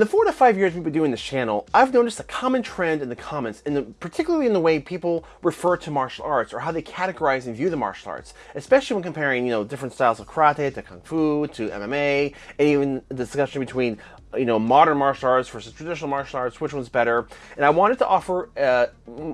the four to five years we've been doing this channel, I've noticed a common trend in the comments, and particularly in the way people refer to martial arts or how they categorize and view the martial arts, especially when comparing, you know, different styles of karate to kung fu to MMA, and even the discussion between, you know, modern martial arts versus traditional martial arts, which one's better. And I wanted to offer uh,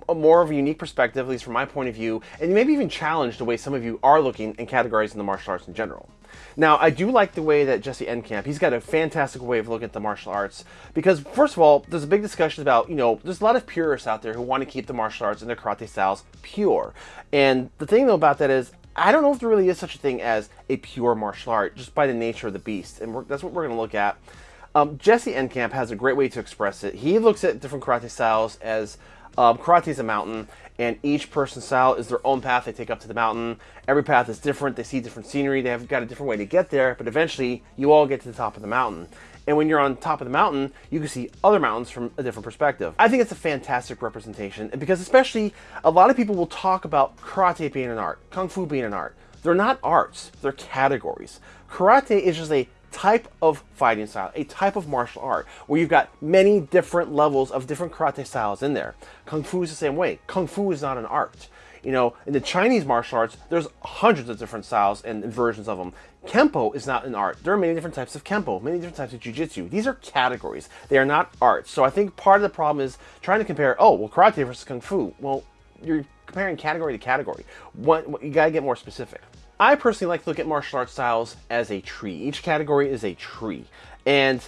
a more of a unique perspective, at least from my point of view, and maybe even challenge the way some of you are looking and categorizing the martial arts in general. Now, I do like the way that Jesse Enkamp, he's got a fantastic way of looking at the martial arts because, first of all, there's a big discussion about, you know, there's a lot of purists out there who want to keep the martial arts and their karate styles pure. And the thing, though, about that is, I don't know if there really is such a thing as a pure martial art, just by the nature of the beast. And that's what we're going to look at. Um, Jesse Enkamp has a great way to express it. He looks at different karate styles as um, karate is a mountain, and each person's style is their own path they take up to the mountain. Every path is different. They see different scenery. They have got a different way to get there, but eventually you all get to the top of the mountain. And when you're on top of the mountain, you can see other mountains from a different perspective. I think it's a fantastic representation because especially a lot of people will talk about karate being an art, kung fu being an art. They're not arts, they're categories. Karate is just a type of fighting style, a type of martial art, where you've got many different levels of different karate styles in there. Kung Fu is the same way. Kung Fu is not an art. You know, in the Chinese martial arts, there's hundreds of different styles and versions of them. Kempo is not an art. There are many different types of Kempo, many different types of Jiu-Jitsu. These are categories. They are not arts. So I think part of the problem is trying to compare, oh, well, Karate versus Kung Fu. Well, you're comparing category to category. What, you gotta get more specific. I personally like to look at martial arts styles as a tree. Each category is a tree. And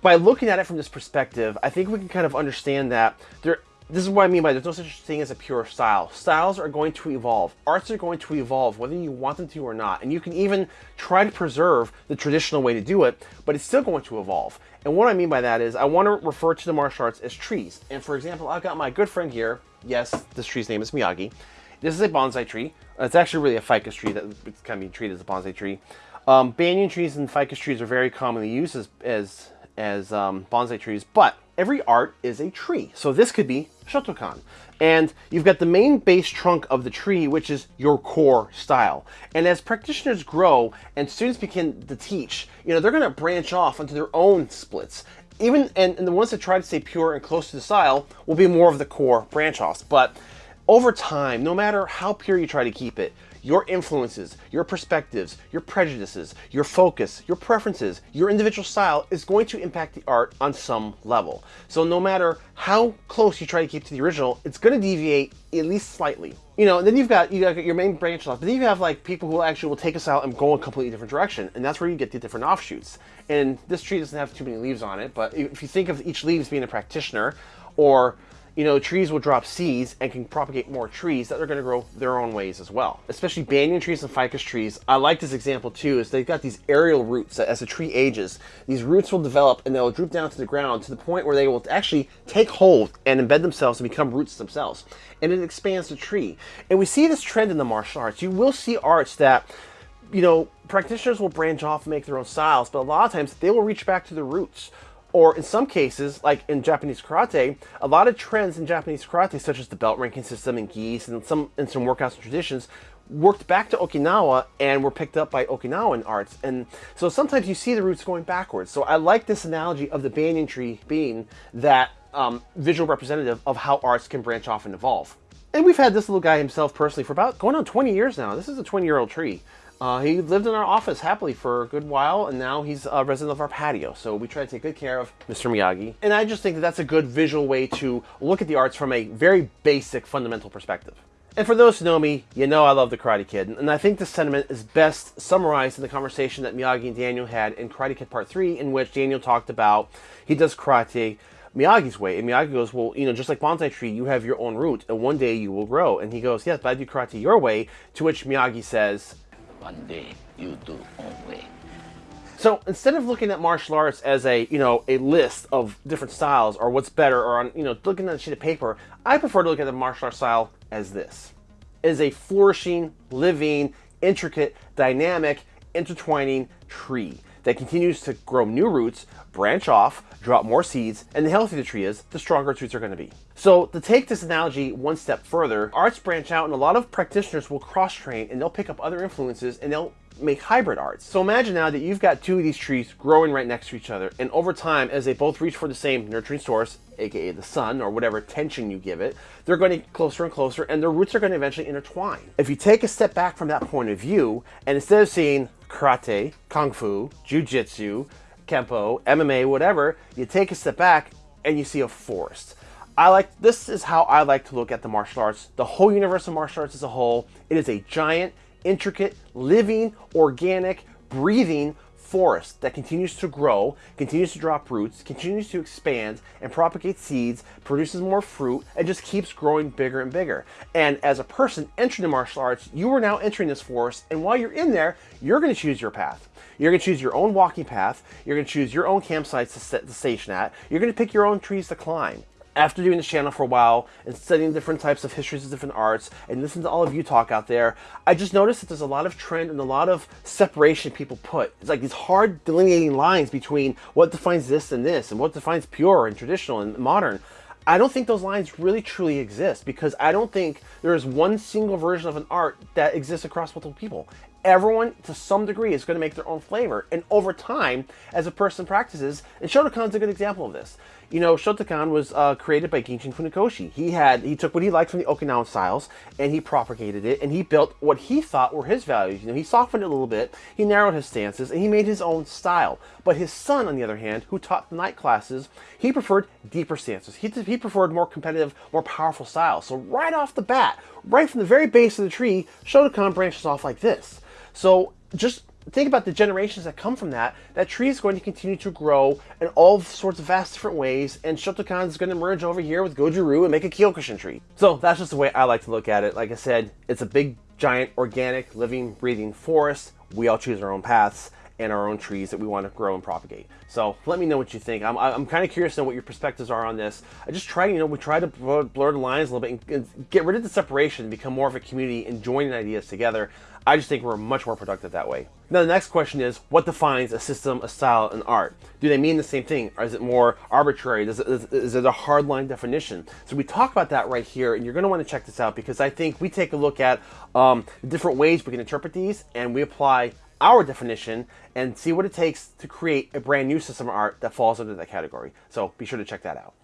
by looking at it from this perspective, I think we can kind of understand that there this is what I mean by there's no such thing as a pure style. Styles are going to evolve. Arts are going to evolve, whether you want them to or not. And you can even try to preserve the traditional way to do it, but it's still going to evolve. And what I mean by that is I want to refer to the martial arts as trees. And for example, I've got my good friend here. Yes, this tree's name is Miyagi. This is a bonsai tree. It's actually really a ficus tree that it's kind of being treated as a bonsai tree. Um, banyan trees and ficus trees are very commonly used as, as, as um, bonsai trees, but every art is a tree. So this could be Shotokan. And you've got the main base trunk of the tree, which is your core style. And as practitioners grow and students begin to teach, you know, they're going to branch off into their own splits. Even, and, and the ones that try to stay pure and close to the style will be more of the core branch offs. But over time, no matter how pure you try to keep it, your influences, your perspectives, your prejudices, your focus, your preferences, your individual style is going to impact the art on some level. So no matter how close you try to keep to the original, it's going to deviate at least slightly. You know, and then you've got you got your main branch off, but then you have like people who actually will take us out and go a completely different direction, and that's where you get the different offshoots. And this tree doesn't have too many leaves on it, but if you think of each leaves being a practitioner, or you know, trees will drop seeds and can propagate more trees that are going to grow their own ways as well. Especially banyan trees and ficus trees. I like this example too, is they've got these aerial roots that as the tree ages, these roots will develop and they'll droop down to the ground to the point where they will actually take hold and embed themselves and become roots themselves. And it expands the tree. And we see this trend in the martial arts. You will see arts that you know, practitioners will branch off and make their own styles, but a lot of times they will reach back to the roots or in some cases, like in Japanese karate, a lot of trends in Japanese karate, such as the belt ranking system and gis and some and some workouts and traditions, worked back to Okinawa and were picked up by Okinawan arts. And so sometimes you see the roots going backwards. So I like this analogy of the banyan tree being that um, visual representative of how arts can branch off and evolve. And we've had this little guy himself personally for about going on 20 years now. This is a 20 year old tree. Uh, he lived in our office happily for a good while, and now he's a resident of our patio. So we try to take good care of Mr. Miyagi. And I just think that that's a good visual way to look at the arts from a very basic, fundamental perspective. And for those who know me, you know I love The Karate Kid, and I think this sentiment is best summarized in the conversation that Miyagi and Daniel had in Karate Kid Part 3, in which Daniel talked about he does karate Miyagi's way. And Miyagi goes, well, you know, just like bonsai tree, you have your own root, and one day you will grow. And he goes, yes, but I do karate your way, to which Miyagi says, one day you do own way. So instead of looking at martial arts as a, you know, a list of different styles or what's better or on, you know, looking at a sheet of paper, I prefer to look at the martial art style as this. As a flourishing, living, intricate, dynamic, intertwining tree. That continues to grow new roots, branch off, drop more seeds, and the healthier the tree is, the stronger its roots are going to be. So to take this analogy one step further, arts branch out and a lot of practitioners will cross-train and they'll pick up other influences and they'll make hybrid arts. So imagine now that you've got two of these trees growing right next to each other, and over time, as they both reach for the same nurturing source, aka the sun, or whatever tension you give it, they're going to get closer and closer, and their roots are going to eventually intertwine. If you take a step back from that point of view, and instead of seeing karate, kung fu, jujitsu, kempo, MMA, whatever, you take a step back and you see a forest. I like this is how I like to look at the martial arts, the whole universe of martial arts as a whole. It is a giant intricate, living, organic, breathing forest that continues to grow, continues to drop roots, continues to expand and propagate seeds, produces more fruit, and just keeps growing bigger and bigger. And as a person entering the martial arts, you are now entering this forest, and while you're in there, you're going to choose your path. You're to choose your own walking path. You're to choose your own campsites to, set, to station at. You're going to pick your own trees to climb after doing this channel for a while and studying different types of histories of different arts and listening to all of you talk out there, I just noticed that there's a lot of trend and a lot of separation people put. It's like these hard delineating lines between what defines this and this and what defines pure and traditional and modern. I don't think those lines really truly exist because I don't think there is one single version of an art that exists across multiple people everyone to some degree is going to make their own flavor. And over time, as a person practices, and Shotokan's a good example of this. You know, Shotokan was uh, created by Gichin Funakoshi. He had he took what he liked from the Okinawan styles and he propagated it and he built what he thought were his values. You know, he softened it a little bit, he narrowed his stances, and he made his own style. But his son, on the other hand, who taught the night classes, he preferred deeper stances. He, he preferred more competitive, more powerful styles. So right off the bat, right from the very base of the tree, Shotokan branches off like this. So just think about the generations that come from that. That tree is going to continue to grow in all sorts of vast different ways, and Shotokan is going to merge over here with Goju-Ryu and make a Kyokushin tree. So that's just the way I like to look at it. Like I said, it's a big, giant, organic, living, breathing forest. We all choose our own paths and our own trees that we want to grow and propagate. So let me know what you think. I'm, I'm kind of curious to know what your perspectives are on this. I just try, you know, we try to blur the lines a little bit and get rid of the separation, become more of a community and joining ideas together. I just think we're much more productive that way. Now the next question is, what defines a system, a style, an art? Do they mean the same thing? Or is it more arbitrary? Is it, is, it a hardline definition? So we talk about that right here, and you're gonna wanna check this out because I think we take a look at um, different ways we can interpret these and we apply our definition and see what it takes to create a brand new system of art that falls under that category. So be sure to check that out.